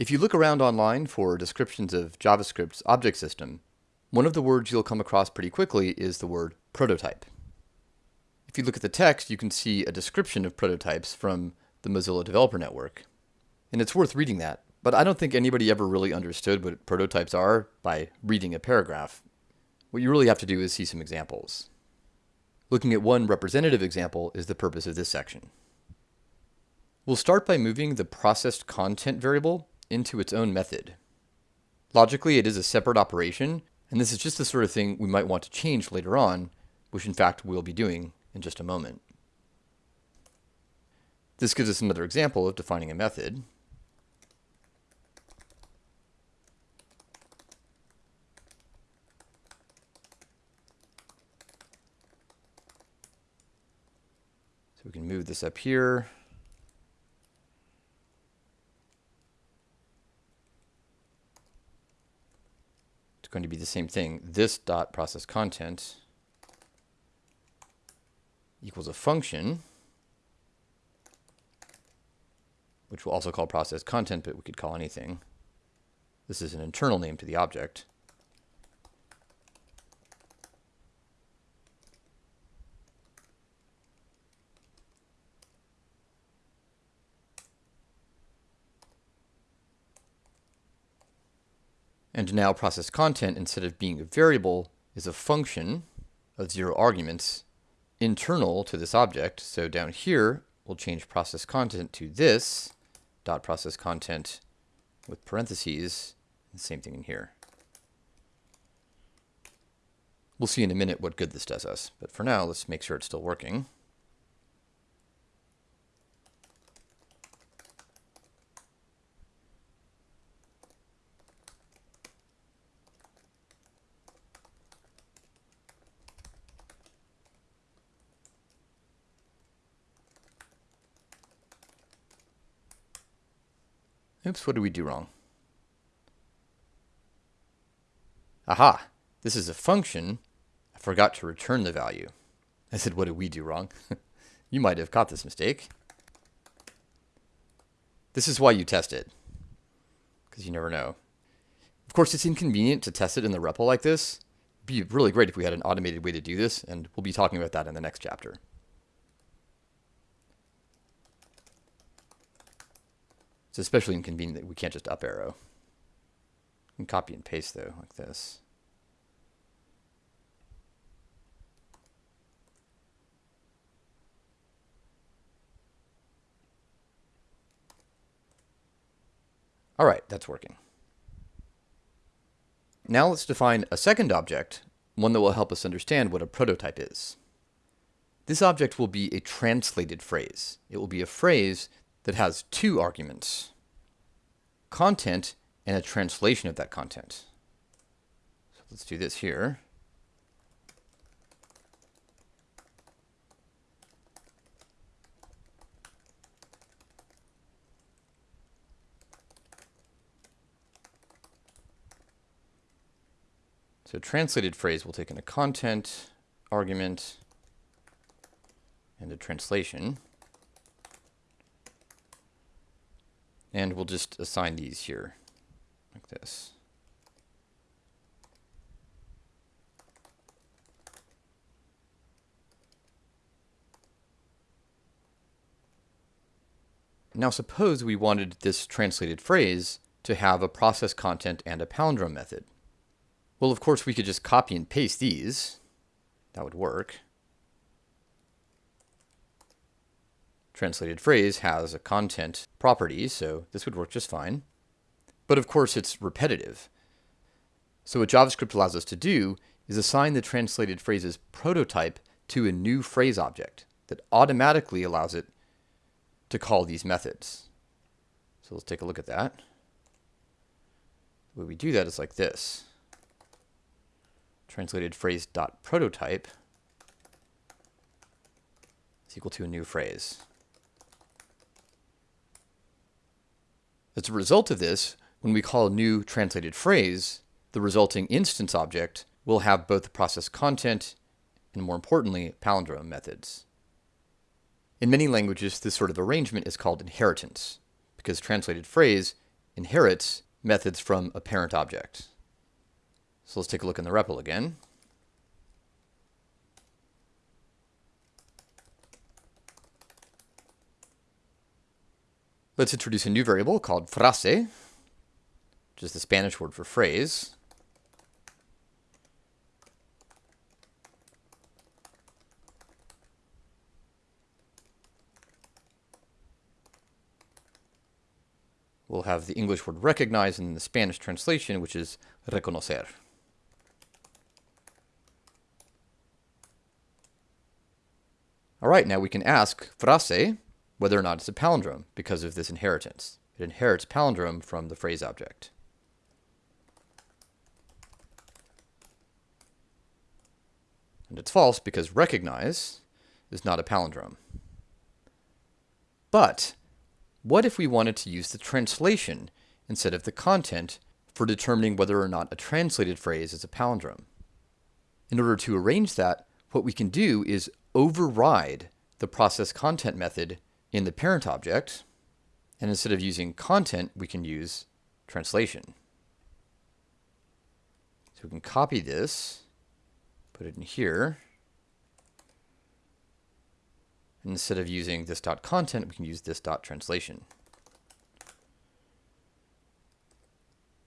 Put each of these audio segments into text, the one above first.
If you look around online for descriptions of JavaScript's object system, one of the words you'll come across pretty quickly is the word prototype. If you look at the text, you can see a description of prototypes from the Mozilla Developer Network. And it's worth reading that, but I don't think anybody ever really understood what prototypes are by reading a paragraph. What you really have to do is see some examples. Looking at one representative example is the purpose of this section. We'll start by moving the processed content variable into its own method. Logically, it is a separate operation, and this is just the sort of thing we might want to change later on, which in fact we'll be doing in just a moment. This gives us another example of defining a method. So we can move this up here. Going to be the same thing. This dot process content equals a function, which we'll also call process content, but we could call anything. This is an internal name to the object. And now process content, instead of being a variable, is a function of zero arguments internal to this object. So down here, we'll change process content to this dot process content with parentheses. The same thing in here. We'll see in a minute what good this does us, but for now, let's make sure it's still working. Oops, what did we do wrong? Aha, this is a function. I forgot to return the value. I said, what did we do wrong? you might have caught this mistake. This is why you test it, because you never know. Of course, it's inconvenient to test it in the REPL like this. It'd be really great if we had an automated way to do this, and we'll be talking about that in the next chapter. It's especially inconvenient that we can't just up arrow. Can copy and paste though, like this. All right, that's working. Now let's define a second object, one that will help us understand what a prototype is. This object will be a translated phrase. It will be a phrase that has two arguments, content and a translation of that content. So let's do this here. So translated phrase will take in a content argument and a translation. And we'll just assign these here, like this. Now suppose we wanted this translated phrase to have a process content and a palindrome method. Well, of course, we could just copy and paste these. That would work. Translated phrase has a content property, so this would work just fine. But of course, it's repetitive. So what JavaScript allows us to do is assign the translated phrase's prototype to a new phrase object that automatically allows it to call these methods. So let's take a look at that. The way we do that is like this. Translated phrase dot prototype is equal to a new phrase. As a result of this, when we call a new translated phrase, the resulting instance object will have both the process content and more importantly, palindrome methods. In many languages, this sort of arrangement is called inheritance because translated phrase inherits methods from a parent object. So let's take a look in the REPL again. Let's introduce a new variable called frase, which is the Spanish word for phrase. We'll have the English word recognize and the Spanish translation, which is reconocer. All right, now we can ask frase whether or not it's a palindrome because of this inheritance. It inherits palindrome from the phrase object. And it's false because recognize is not a palindrome. But what if we wanted to use the translation instead of the content for determining whether or not a translated phrase is a palindrome? In order to arrange that, what we can do is override the process content method in the parent object, and instead of using content, we can use translation. So we can copy this, put it in here. And instead of using this dot content, we can use this dot translation.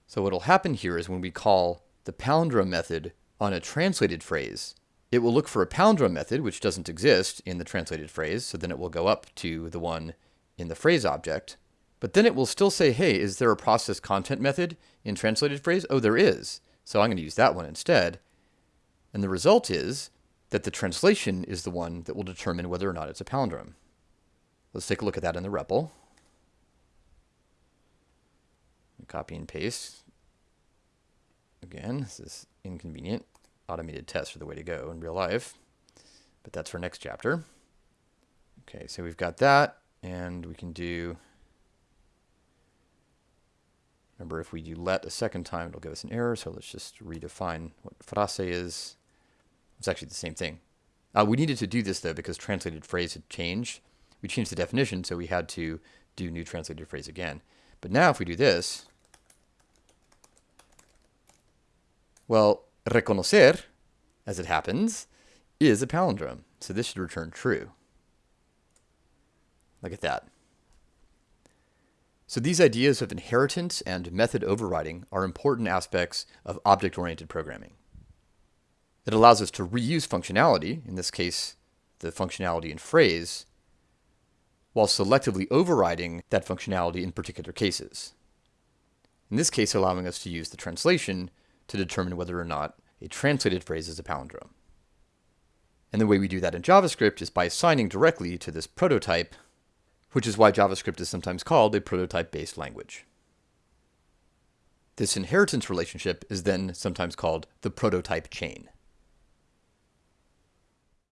So what'll happen here is when we call the palindrome method on a translated phrase, it will look for a palindrome method, which doesn't exist in the translated phrase, so then it will go up to the one in the phrase object. But then it will still say, hey, is there a process content method in translated phrase? Oh, there is. So I'm going to use that one instead. And the result is that the translation is the one that will determine whether or not it's a palindrome. Let's take a look at that in the REPL. Copy and paste. Again, this is inconvenient automated tests are the way to go in real life. But that's for next chapter. Okay, so we've got that, and we can do, remember if we do let a second time, it'll give us an error, so let's just redefine what frase is. It's actually the same thing. Uh, we needed to do this though because translated phrase had changed. We changed the definition, so we had to do new translated phrase again. But now if we do this, well, reconocer, as it happens, is a palindrome. So this should return true. Look at that. So these ideas of inheritance and method overriding are important aspects of object-oriented programming. It allows us to reuse functionality, in this case, the functionality in phrase, while selectively overriding that functionality in particular cases. In this case, allowing us to use the translation to determine whether or not a translated phrase is a palindrome. And the way we do that in JavaScript is by assigning directly to this prototype, which is why JavaScript is sometimes called a prototype-based language. This inheritance relationship is then sometimes called the prototype chain.